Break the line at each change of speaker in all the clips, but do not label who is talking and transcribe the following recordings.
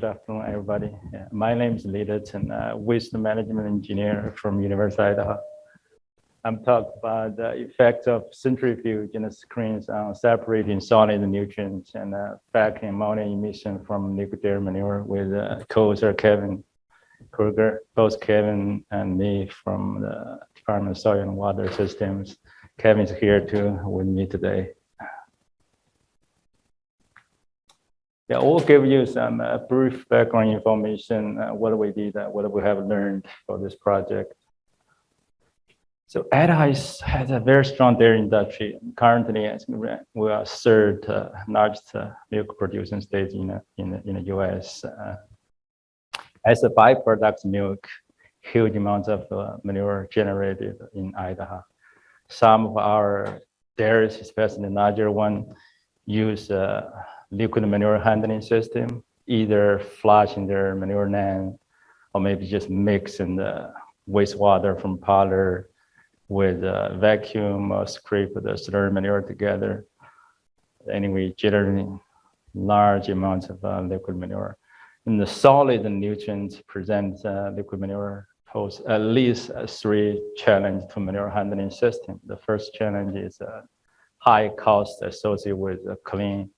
good afternoon, everybody. Yeah, my name is Lee Litton, uh, waste management engineer from University of Idaho. I'm talking about the effects of centrifuge the screens on separating solid nutrients and uh, vacuum ammonia emission from liquid dairy manure with uh, co-author Kevin Kruger, both Kevin and me from the Department of Soil and Water Systems. Kevin's here too with me today. Yeah, we'll give you some uh, brief background information, uh, what we did, uh, what we have learned for this project. So Idaho has a very strong dairy industry. Currently, we are third uh, largest uh, milk producing state in, uh, in, in the US. As a byproduct milk, huge amounts of manure generated in Idaho. Some of our dairies, especially the larger one, use liquid manure handling system, either flushing their manure land or maybe just mixing the wastewater from parlor with a vacuum or scrape the slurry manure together. Anyway, generating large amounts of uh, liquid manure. And the solid nutrients present uh, liquid manure pose at least three challenges to manure handling system. The first challenge is uh, high cost associated with clean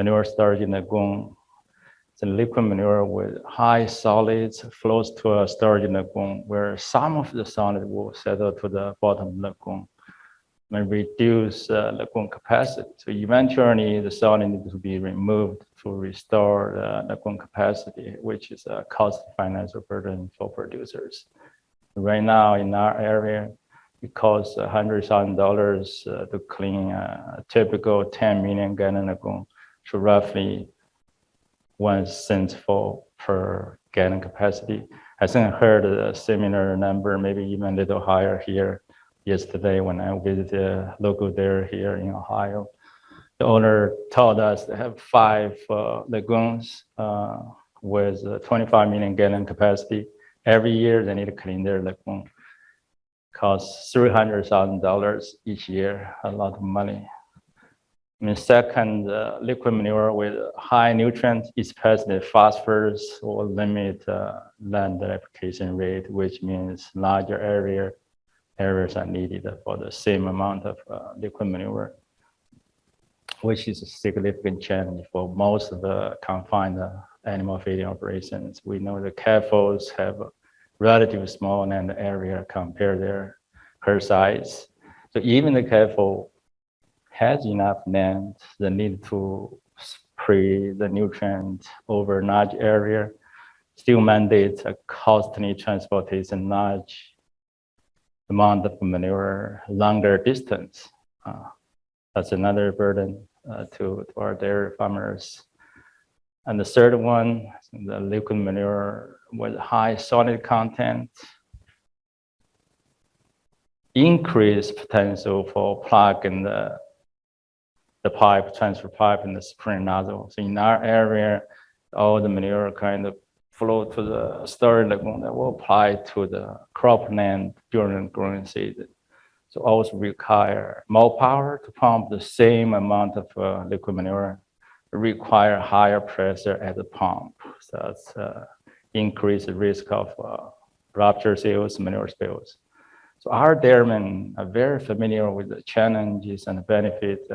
manure storage in the lagoon the liquid manure with high solids flows to a storage in the lagoon where some of the solid will settle to the bottom of the lagoon and reduce uh, lagoon capacity. So eventually the solid needs to be removed to restore the lagoon capacity, which is a cost financial burden for producers. Right now in our area, it costs $100,000 uh, to clean a typical 10 million gallon lagoon. So roughly one cent for per gallon capacity. I think I heard a similar number, maybe even a little higher here yesterday when I visited a local dairy here in Ohio. The owner told us they have five uh, lagoons uh, with 25 million gallon capacity. Every year they need to clean their lagoon. Costs $300,000 each year, a lot of money. And second, uh, liquid manure with high nutrients, especially phosphorus, will limit uh, land application rate, which means larger area areas are needed for the same amount of uh, liquid manure, which is a significant challenge for most of the confined uh, animal feeding operations. We know the CAFOs have relatively small land area compared to their herd size. So even the CAFO has enough land, the need to spray the nutrient over large area still mandates a costly transportation large amount of manure longer distance. Uh, that's another burden uh, to, to our dairy farmers. And the third one, the liquid manure with high solid content, increased potential for plug in the pipe, transfer pipe and the spring nozzle. So in our area, all the manure kind of flow to the storage lagoon that will apply to the crop land during growing season. So also require more power to pump the same amount of uh, liquid manure, require higher pressure at the pump. So that's uh, increase the risk of uh, rupture seals, manure spills. So our dairymen are very familiar with the challenges and the benefits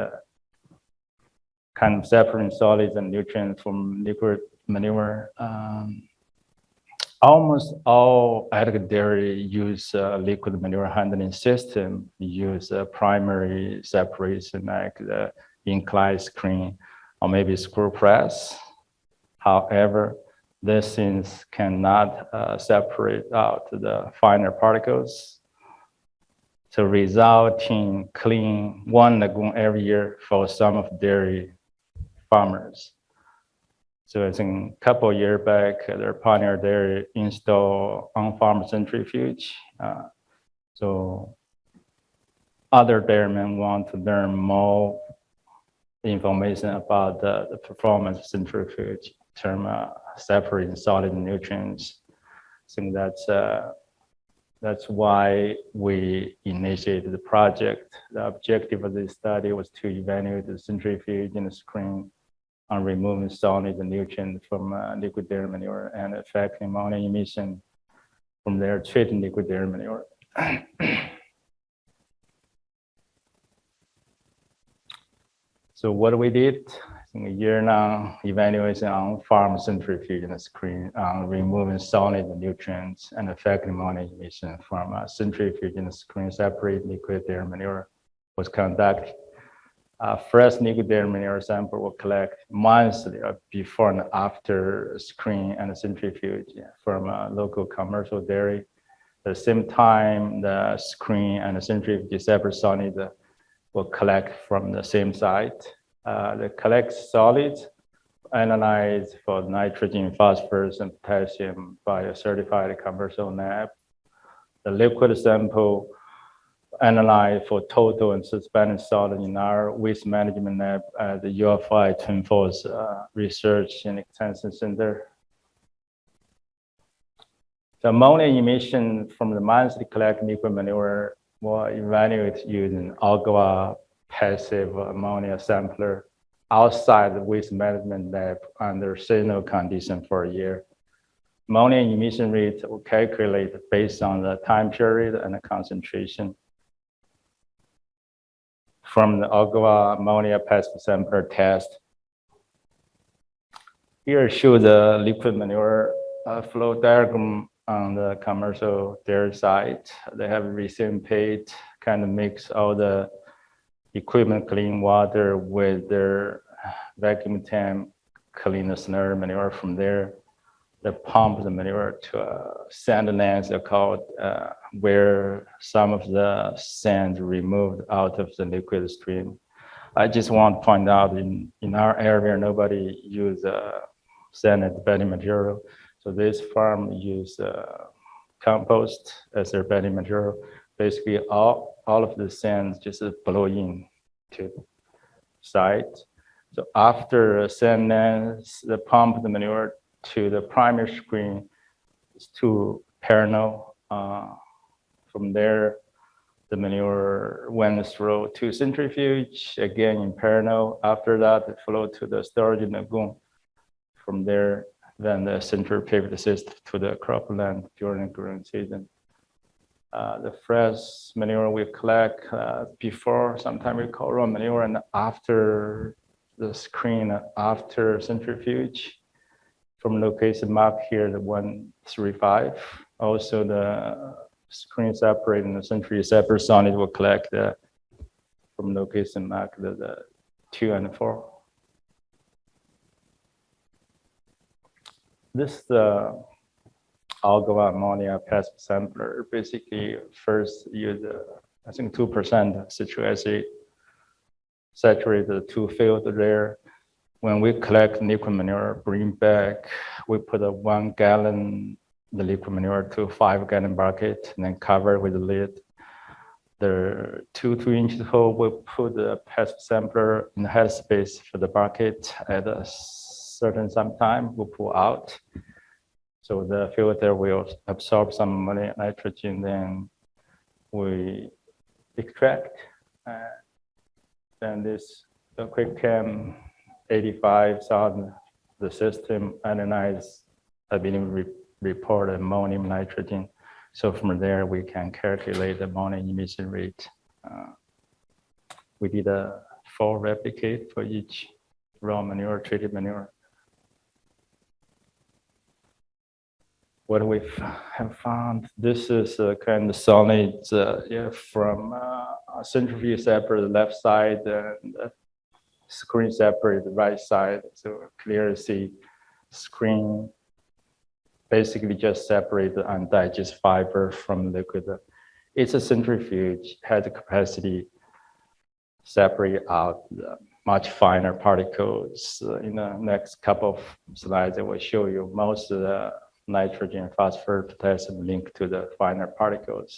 kind of separating solids and nutrients from liquid manure. Um, almost all ag dairy use uh, liquid manure handling system use a primary separation like the incline screen or maybe screw press. However, these things cannot uh, separate out the finer particles. So resulting clean one lagoon every year for some of dairy farmers. So I think a couple years back, their partner there installed on-farm centrifuge. Uh, so other dairymen want to learn more information about the, the performance centrifuge term uh, separating solid nutrients. I think that's uh, that's why we initiated the project. The objective of this study was to evaluate the centrifuge in the screen on removing solid nutrients from uh, liquid dairy manure and affecting ammonia emission from their treated liquid dairy manure. so what we did in a year now, evaluation on farm centrifuge and screen on removing solid nutrients and affecting ammonia emission from a centrifuge and screen separate liquid dairy manure was conducted uh, fresh dairy manure sample will collect monthly before and after screen and centrifuge from a local commercial dairy. At the same time, the screen and the centrifuge separate solid uh, will collect from the same site. Uh, the collect solids analyzed for nitrogen, phosphorus, and potassium by a certified commercial lab. The liquid sample analyze for total and suspended solid in our waste management lab at the U of I Twin Falls uh, Research and Extension Center. The ammonia emission from the mines monthly collected liquid manure will evaluate using Ogawa passive ammonia sampler outside the waste management lab under seasonal condition for a year. Ammonia emission rate will calculate based on the time period and the concentration from the Ogawa ammonia passive sampler test. Here shows the liquid manure uh, flow diagram on the commercial dairy site. They have received paid kind of mix all the equipment clean water with their vacuum tank clean the snare manure from there they pump the manure to a sand lanes called uh, where some of the sand removed out of the liquid stream. I just want to point out in, in our area, nobody use uh, sand as bedding material. So this farm use uh, compost as their bedding material. Basically, all, all of the sand just blow in to site. So after sand lanes, the pump the manure to the primary screen to Perno. Uh, from there, the manure went through to centrifuge, again in Perno. After that, it flowed to the storage in lagoon. From there, then the centrifuge assist to the cropland during the growing season. Uh, the fresh manure we collect uh, before, sometimes we call raw manure, and after the screen, after centrifuge from location map here, the 135. Also the screen separate and the century separate solid will collect the, from location map, the, the two and four. This the Ogawa ammonia passive sampler. Basically, first use uh, I think two percent citric acid, saturate the two field there, when we collect liquid manure, bring back, we put a one gallon the liquid manure to five gallon bucket and then cover with the lid. The two two inches hole, we put the pest sampler in the head space for the bucket at a certain some time, we pull out. So the filter will absorb some nitrogen, then we extract. Uh, then this the QuikChem 85,000, the system analyze, I believe, report ammonium nitrogen. So from there, we can calculate the ammonium emission rate. Uh, we did a four replicate for each raw manure, treated manure. What we have found, this is a kind of solid uh, yeah, from uh, centrifuge separate left side and screen separate the right side. So clearly see screen basically just separate the undigested fiber from liquid. It's a centrifuge, has the capacity separate out the much finer particles. In the next couple of slides, I will show you most of the nitrogen, phosphorus, potassium linked to the finer particles.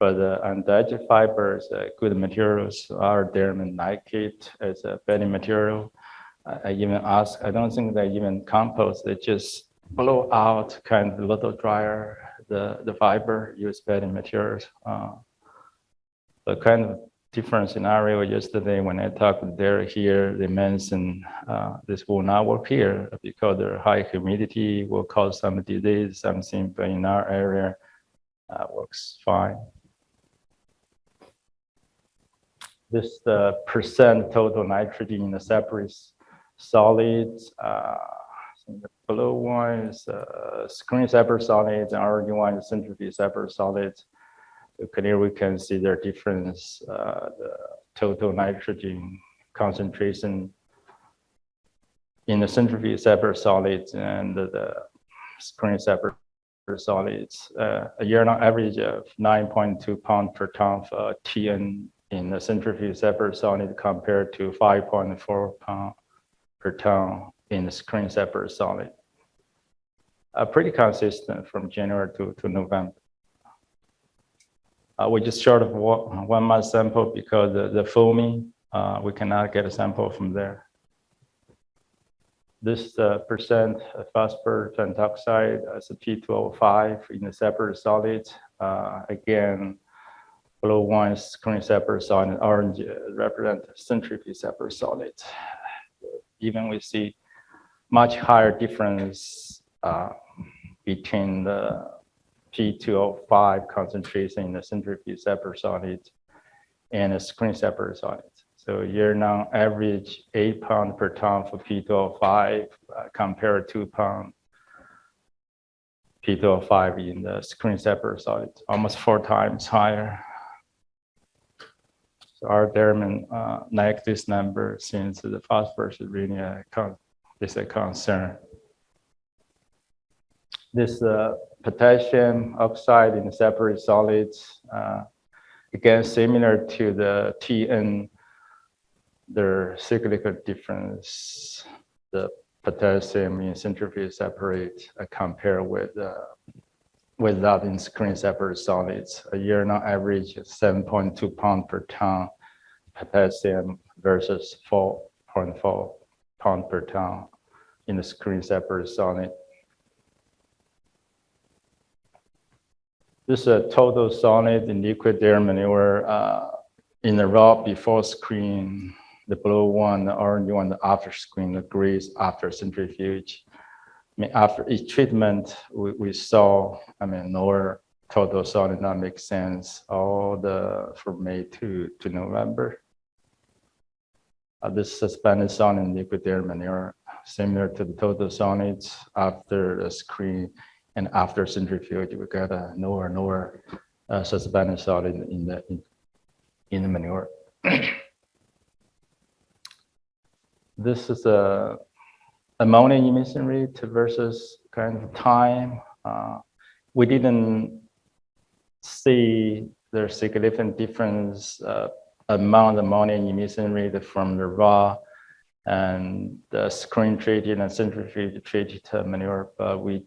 But uh, undigested fibers, uh, good materials are and like as a bedding material. I even ask, I don't think they even compost, they just blow out kind of a little drier the, the fiber, use bedding materials. Uh, but kind of different scenario yesterday when I talked with Derek here, they mentioned uh, this will not work here because the high humidity will cause some disease, something, but in our area, uh, works fine. This the percent total nitrogen in the separate solids. Uh, the blue one is uh, screen separate solids, and orange one is centrifuge separate solids. So clearly we can see their difference, uh, the total nitrogen concentration in the centrifuge separate solids and the screen separate solids. Uh, a year on average of 9.2 pound per ton for TN in the centrifuge separate solid compared to 5.4 pound per ton in the screen separate solid. Uh, pretty consistent from January to, to November. Uh, we just short of one, month sample because the, the foaming, uh, we cannot get a sample from there. This uh, percent phosphor pentoxide as a P2O5 in the separate solids. Uh, again, blue one is screen separate solid, orange represent centrifuge separate solids. Even we see much higher difference uh, between the P2O5 concentration in the centrifuge solids and the screen solids. So year now average eight pound per ton for P2O5 uh, compared to two pound P2O5 in the screen solids, almost four times higher. So our dairymen uh, like this number since the phosphorus is really a, is a concern. This uh, potassium oxide in separate solids, uh, again, similar to the TN, their cyclical difference, the potassium in centrifuge separate uh, compared with uh, with that in screen separate solids. A year on average 7.2 pound per ton potassium versus 4.4 pound per ton in the screen separate solid. This is a total solid in liquid dairy manure uh, in the raw before screen, the blue one, the orange one, the after screen, the is after centrifuge. I mean, after each treatment, we, we saw, I mean, lower total solid that makes sense, all the from May to, to November. Uh, this suspended solid in liquid air manure, similar to the total solids after the screen and after centrifuge, we got a lower, lower uh, suspended solid in, in the in, in the manure. this is a ammonia emission rate versus kind of time. Uh, we didn't see the significant difference uh, amount of ammonia emission rate from the raw and the screen treated and centrifuge treated manure, but we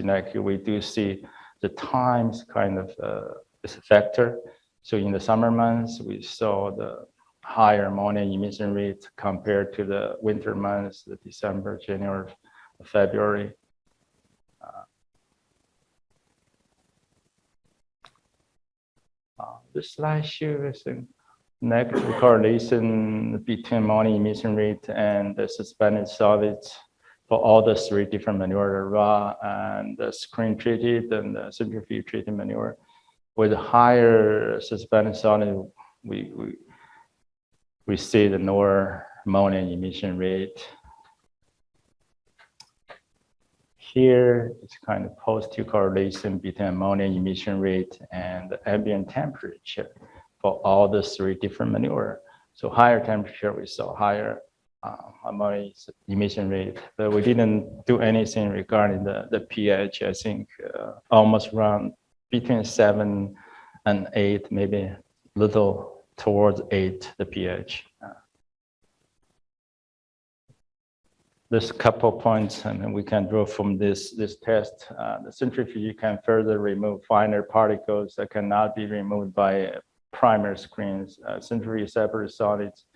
like we do see the times kind of uh, a factor. So in the summer months, we saw the higher ammonia emission rate compared to the winter months, the December, January, February. Uh, uh, this slide shows a negative correlation between ammonia emission rate and the suspended solids for all the three different manure, raw and the screen treated and the centrifuge treated manure. With higher suspended solid, we, we, we see the lower ammonia emission rate. Here, it's kind of positive correlation between ammonia emission rate and ambient temperature for all the three different manure. So higher temperature, we saw higher ammonia emission rate, but we didn't do anything regarding the, the pH. I think uh, almost around between seven and eight, maybe little towards eight, the pH. Uh, there's a couple points and we can draw from this, this test. Uh, the centrifuge can further remove finer particles that cannot be removed by primer screens. Uh, separate solids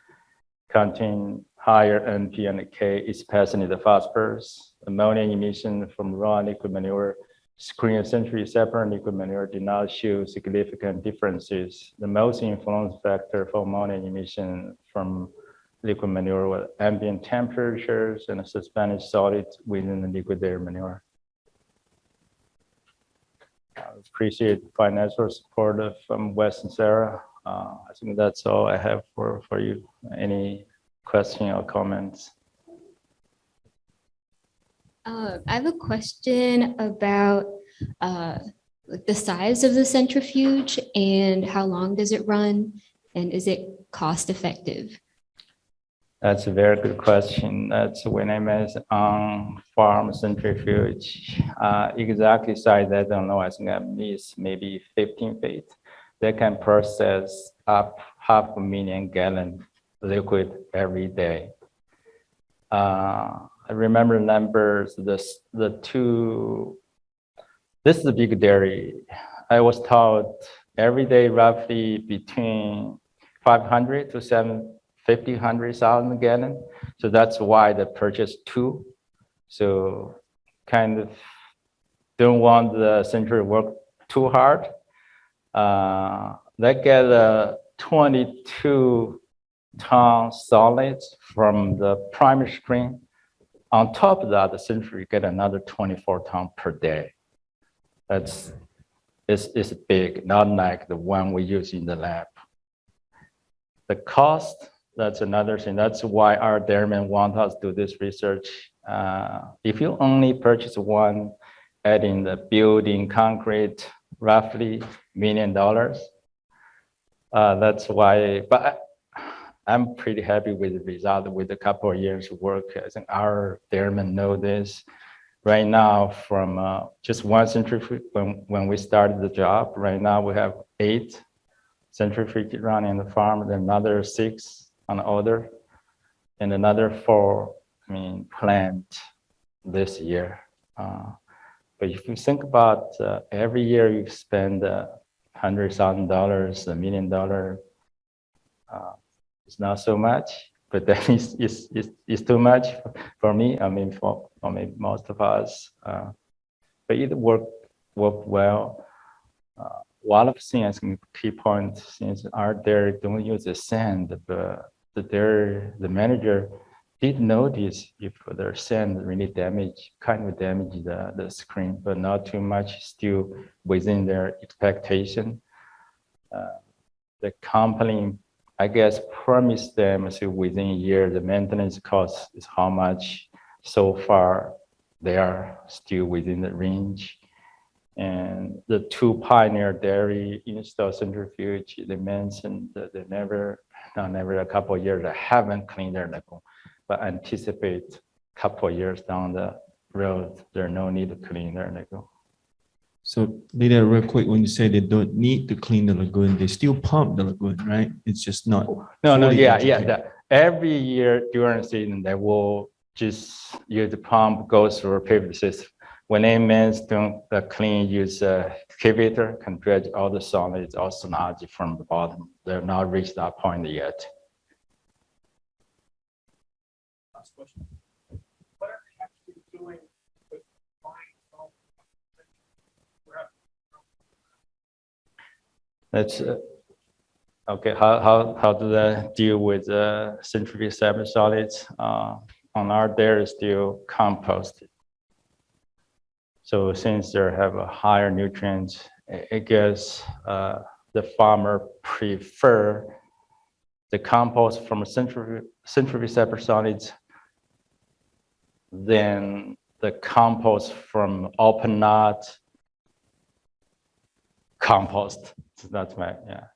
contain higher NP and K, especially the phosphorus. Ammonia emission from raw liquid manure screen century separate liquid manure did not show significant differences. The most influence factor for ammonia emission from liquid manure was ambient temperatures and suspended solids within the liquid dairy manure. I appreciate the financial support of- from Western SARE. Uh, I think that's all I have for, for you. Any question or comments?
Uh, I have a question about uh, the size of the centrifuge and how long does it run? And is it cost effective?
That's a very good question. That's when I meant on farm centrifuge. Uh, exactly size, I don't know. I think I missed maybe 15 feet. They can process up half a million gallon liquid every day. Uh, I remember numbers, this, the two, this is a big dairy. I was told every day roughly between 500 to 750, 100,000 gallon. So that's why they purchased two. So kind of don't want the century work too hard. Uh, they get a 22 ton solids from the primary screen. On top of that, the century get another 24 ton per day. That's, it's, it's big, not like the one we use in the lab. The cost, that's another thing. That's why our dairymen want us to do this research. Uh, if you only purchase one, adding the building concrete, roughly million dollars. Uh, that's why, but I'm pretty happy with the result with a couple of years of work. I think our dairymen know this. Right now, from uh, just one centrifuge, when, when we started the job, right now we have eight centrifuge running in the farm, another six on and another four, I mean, planned this year. Uh, but if you think about uh, every year you spend uh, hundred thousand dollars, a million dollar, uh, it's not so much, but that is is is, is too much for me. I mean, for, for maybe most of us, uh, but it worked worked well. Uh, one of the things, key point, since our there, don't use the sand, but the dairy, the manager did notice if their sand really damage, kind of damage the, the screen, but not too much, still within their expectation. Uh, the company, I guess, promised them so within a year, the maintenance cost is how much. So far, they are still within the range. And the two pioneer dairy install centrifuge, they mentioned that they never, not every a couple of years, they haven't cleaned their lagoon, but anticipate a couple of years down the road, there's no need to clean their lagoon.
So Lita, real quick, when you say they don't need to clean the lagoon, they still pump the lagoon, right? It's just not.
No, no, yeah, yeah, the- every year during the season, they will just use the pump, go through a pivot system. When they means doing the clean, use a excavator, can dredge all the solids, all sludge from the bottom. They're not reached that point yet.
Last question. What are they actually doing with buying
That's, uh, okay, how, how, how do they deal with uh, centrifuge solids? Uh, On our dairy still composted. So since they have a higher nutrients, I I guess uh, the farmer prefer the compost from centrifuge, centrifuge separate solids than the compost from open knot compost. That's my, yeah.